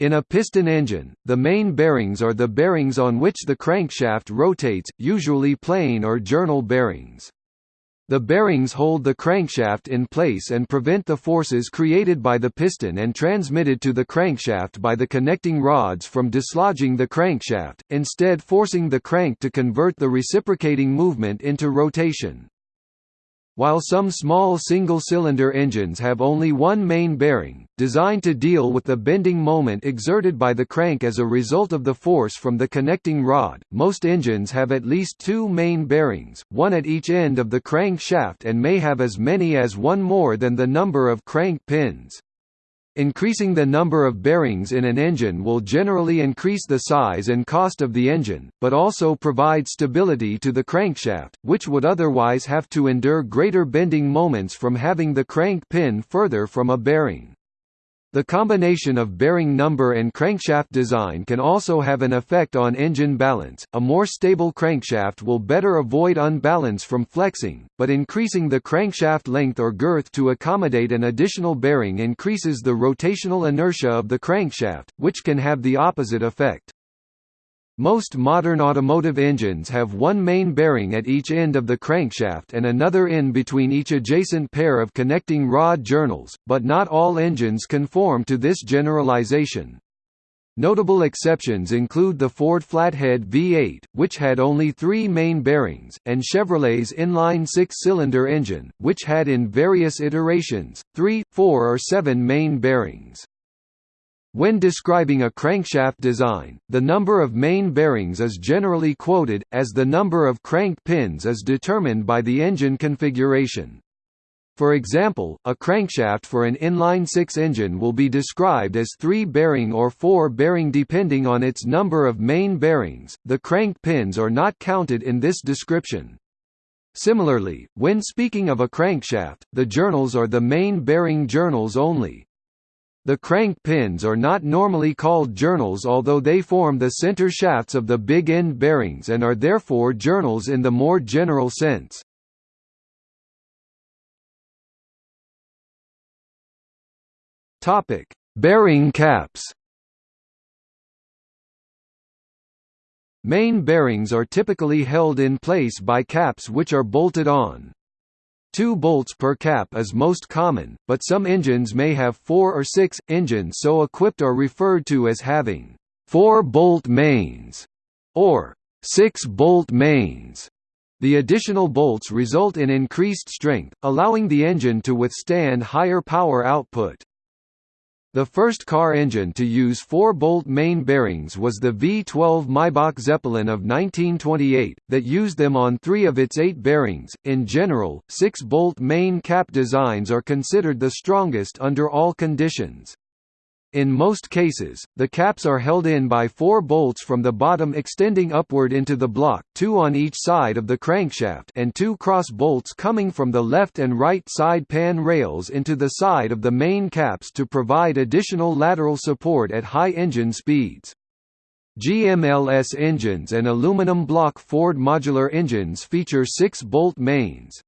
In a piston engine, the main bearings are the bearings on which the crankshaft rotates, usually plain or journal bearings. The bearings hold the crankshaft in place and prevent the forces created by the piston and transmitted to the crankshaft by the connecting rods from dislodging the crankshaft, instead forcing the crank to convert the reciprocating movement into rotation. While some small single-cylinder engines have only one main bearing, designed to deal with the bending moment exerted by the crank as a result of the force from the connecting rod, most engines have at least two main bearings, one at each end of the crank shaft and may have as many as one more than the number of crank pins. Increasing the number of bearings in an engine will generally increase the size and cost of the engine, but also provide stability to the crankshaft, which would otherwise have to endure greater bending moments from having the crank pin further from a bearing. The combination of bearing number and crankshaft design can also have an effect on engine balance. A more stable crankshaft will better avoid unbalance from flexing, but increasing the crankshaft length or girth to accommodate an additional bearing increases the rotational inertia of the crankshaft, which can have the opposite effect. Most modern automotive engines have one main bearing at each end of the crankshaft and another in between each adjacent pair of connecting rod journals, but not all engines conform to this generalization. Notable exceptions include the Ford Flathead V8, which had only three main bearings, and Chevrolet's inline six-cylinder engine, which had in various iterations, three, four or seven main bearings. When describing a crankshaft design, the number of main bearings is generally quoted, as the number of crank pins is determined by the engine configuration. For example, a crankshaft for an inline-six engine will be described as three-bearing or four-bearing depending on its number of main bearings. The crank pins are not counted in this description. Similarly, when speaking of a crankshaft, the journals are the main bearing journals only, the crank pins are not normally called journals although they form the center shafts of the big end bearings and are therefore journals in the more general sense. Topic: Bearing caps. Main bearings are typically held in place by caps which are bolted on. Two bolts per cap is most common, but some engines may have four or six. Engines so equipped are referred to as having four-bolt mains or six-bolt mains. The additional bolts result in increased strength, allowing the engine to withstand higher power output. The first car engine to use four-bolt main bearings was the V12 Maybach Zeppelin of 1928, that used them on three of its eight bearings. In general, six-bolt main cap designs are considered the strongest under all conditions. In most cases, the caps are held in by four bolts from the bottom extending upward into the block two on each side of the crankshaft and two cross bolts coming from the left and right side pan rails into the side of the main caps to provide additional lateral support at high engine speeds. GMLS engines and aluminum block Ford modular engines feature six-bolt mains.